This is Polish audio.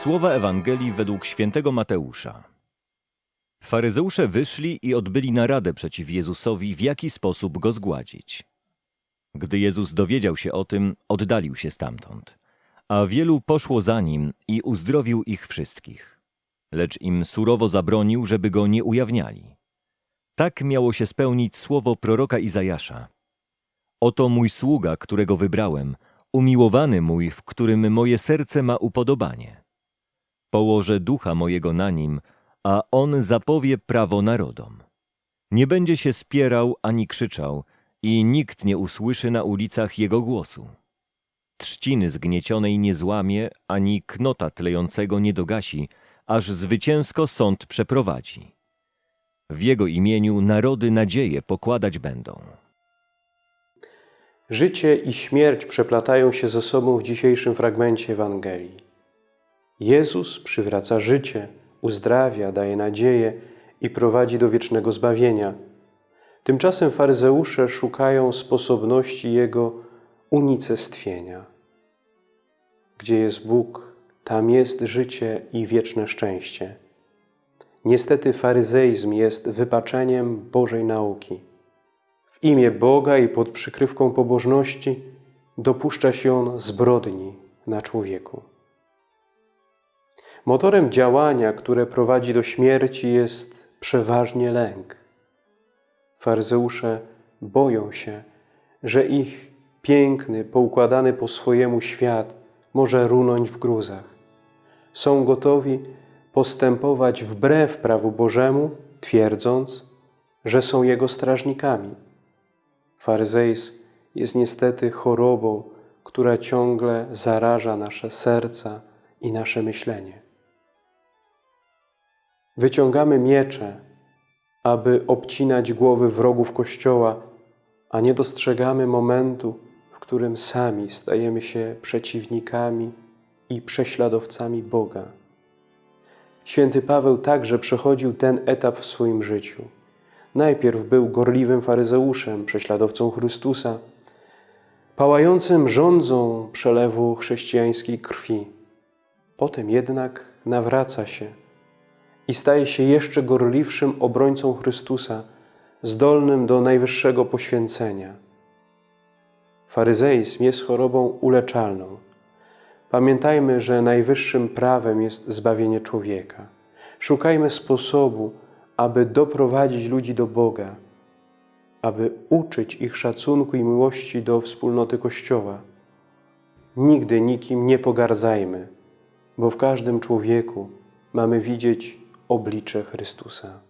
Słowa Ewangelii według świętego Mateusza. Faryzeusze wyszli i odbyli naradę przeciw Jezusowi, w jaki sposób go zgładzić. Gdy Jezus dowiedział się o tym, oddalił się stamtąd, a wielu poszło za nim i uzdrowił ich wszystkich. Lecz im surowo zabronił, żeby go nie ujawniali. Tak miało się spełnić słowo proroka Izajasza. Oto mój sługa, którego wybrałem, umiłowany mój, w którym moje serce ma upodobanie. Położę ducha mojego na nim, a on zapowie prawo narodom. Nie będzie się spierał ani krzyczał, i nikt nie usłyszy na ulicach jego głosu. Trzciny zgniecionej nie złamie, ani knota tlejącego nie dogasi, aż zwycięsko sąd przeprowadzi. W jego imieniu narody nadzieję pokładać będą. Życie i śmierć przeplatają się ze sobą w dzisiejszym fragmencie Ewangelii. Jezus przywraca życie, uzdrawia, daje nadzieję i prowadzi do wiecznego zbawienia. Tymczasem faryzeusze szukają sposobności Jego unicestwienia. Gdzie jest Bóg, tam jest życie i wieczne szczęście. Niestety faryzeizm jest wypaczeniem Bożej nauki. W imię Boga i pod przykrywką pobożności dopuszcza się on zbrodni na człowieku. Motorem działania, które prowadzi do śmierci, jest przeważnie lęk. Faryzeusze boją się, że ich piękny, poukładany po swojemu świat może runąć w gruzach. Są gotowi postępować wbrew prawu Bożemu, twierdząc, że są Jego strażnikami. Faryzeizm jest niestety chorobą, która ciągle zaraża nasze serca i nasze myślenie. Wyciągamy miecze, aby obcinać głowy wrogów Kościoła, a nie dostrzegamy momentu, w którym sami stajemy się przeciwnikami i prześladowcami Boga. Święty Paweł także przechodził ten etap w swoim życiu. Najpierw był gorliwym faryzeuszem, prześladowcą Chrystusa, pałającym rządzą przelewu chrześcijańskiej krwi. Potem jednak nawraca się i staje się jeszcze gorliwszym obrońcą Chrystusa, zdolnym do najwyższego poświęcenia. Faryzeizm jest chorobą uleczalną. Pamiętajmy, że najwyższym prawem jest zbawienie człowieka. Szukajmy sposobu, aby doprowadzić ludzi do Boga, aby uczyć ich szacunku i miłości do wspólnoty Kościoła. Nigdy nikim nie pogardzajmy, bo w każdym człowieku mamy widzieć oblicze Chrystusa.